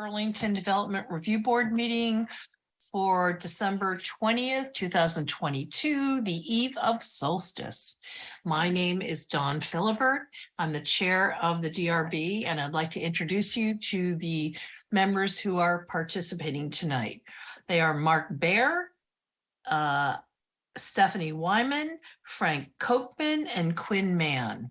Burlington Development Review Board meeting for December twentieth, two thousand twenty-two, the eve of solstice. My name is Dawn Philibert. I'm the chair of the DRB, and I'd like to introduce you to the members who are participating tonight. They are Mark Behr, uh, Stephanie Wyman, Frank Kochman, and Quinn Mann.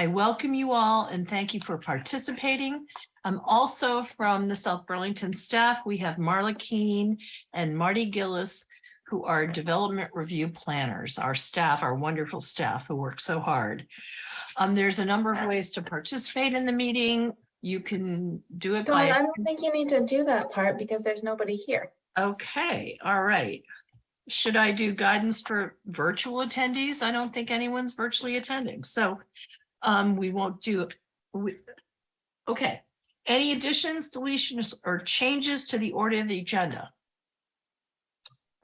I welcome you all and thank you for participating. I'm also from the South Burlington staff. We have Marla Keene and Marty Gillies, who are development review planners, our staff, our wonderful staff who work so hard. Um, there's a number of ways to participate in the meeting. You can do it Dawn, I don't think you need to do that part because there's nobody here. okay, all right. Should I do guidance for virtual attendees? I don't think anyone's virtually attending, so um, we won't do it. We- Okay, any additions, deletions, or changes to the order of the agenda?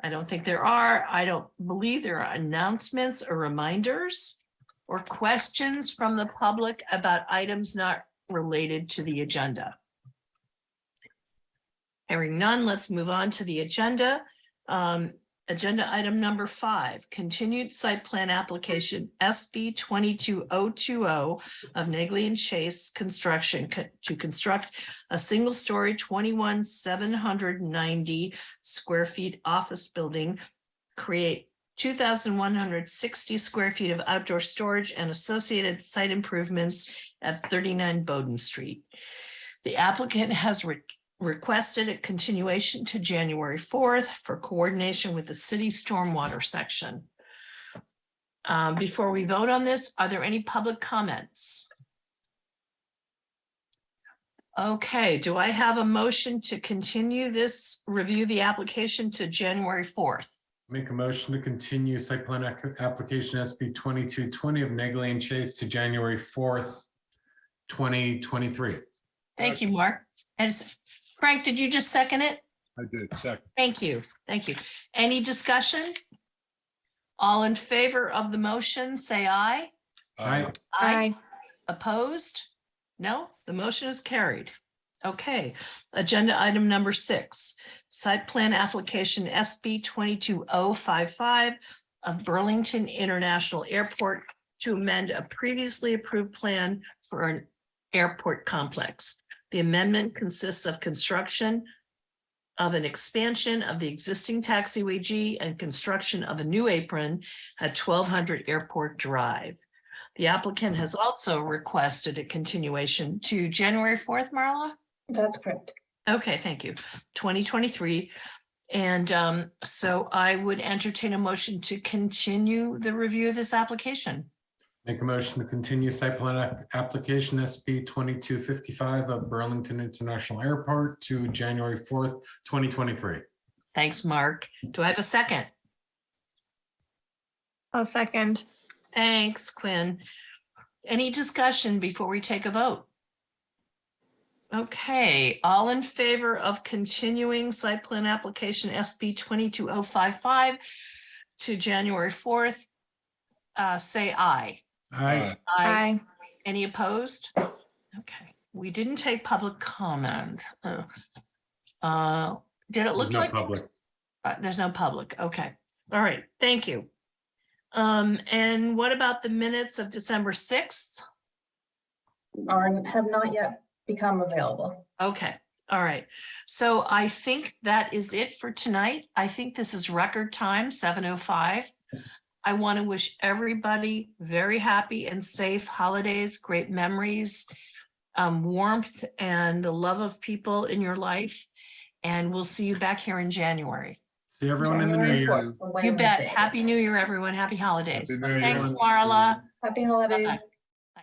I don't think there are. I don't believe there are announcements or reminders or questions from the public about items not related to the agenda. Hearing none, let's move on to the agenda. Um, agenda item number five, continued site plan application SB twenty-two oh two oh of Neagley and Chase Construction co- to construct a seven hundred ninety square feet office building, create two thousand one hundred sixty square feet of outdoor storage and associated site improvements at thirty-nine Bowdoin Street. The applicant has re- requested a continuation to January fourth for coordination with the city stormwater section. Um, before we vote on this, are there any public comments? Okay, do I have a motion to continue this, review the application to January fourth? Make a motion to continue site plan application SB twenty-two twenty of Neagley and Chase to January fourth, twenty twenty-three. Thank you, Mark. And Frank, did you just second it? I did, second. Thank you, thank you. Any discussion? All in favor of the motion, say aye. Aye. Aye. Opposed? No, the motion is carried. Okay, agenda item number six, site plan application SB twenty-two oh five five of Burlington International Airport to amend a previously approved plan for an airport complex. The amendment consists of construction of an expansion of the existing taxiway G and construction of a new apron at twelve hundred Airport Drive. The applicant has also requested a continuation to January fourth, Marla? That's correct. Okay, thank you. Twenty twenty-three. And um, so I would entertain a motion to continue the review of this application. Make a motion to continue site plan ac- application SB twenty-two fifty-five of Burlington International Airport to January fourth, twenty twenty-three. Thanks, Mark. Do I have a second? I'll second. Thanks, Quinn. Any discussion before we take a vote? Okay, all in favor of continuing site plan application SB twenty-two oh five five to January fourth, uh, say aye. Aye. Aye. Any opposed? Okay, we didn't take public comment. Uh, uh, Did it There's look no like? public. Uh, There's no public. Okay, all right, thank you. Um, and what about the minutes of December sixth? Are, have not yet become available. Okay, all right. So I think that is it for tonight. I think this is record time, seven oh five. I want to wish everybody very happy and safe holidays, great memories, um, warmth and the love of people in your life. And we'll see you back here in January. See everyone in the new year. You bet. Happy New Year, everyone. Happy holidays. Happy New Year. Thanks, Marla. Happy holidays. Bye-bye.